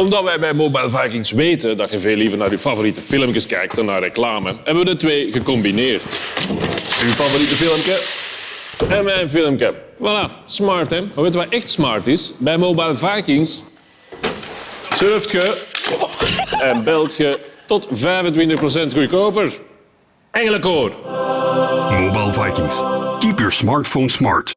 Omdat wij bij Mobile Vikings weten dat je veel liever naar je favoriete filmpjes kijkt dan naar reclame, hebben we de twee gecombineerd. Uw favoriete filmpje en mijn filmpje. Voilà, smart hè. Maar weet je wat echt smart is? Bij Mobile Vikings surft je en belt je tot 25% goedkoper. Engelenkoor. Mobile Vikings. Keep your smartphone smart.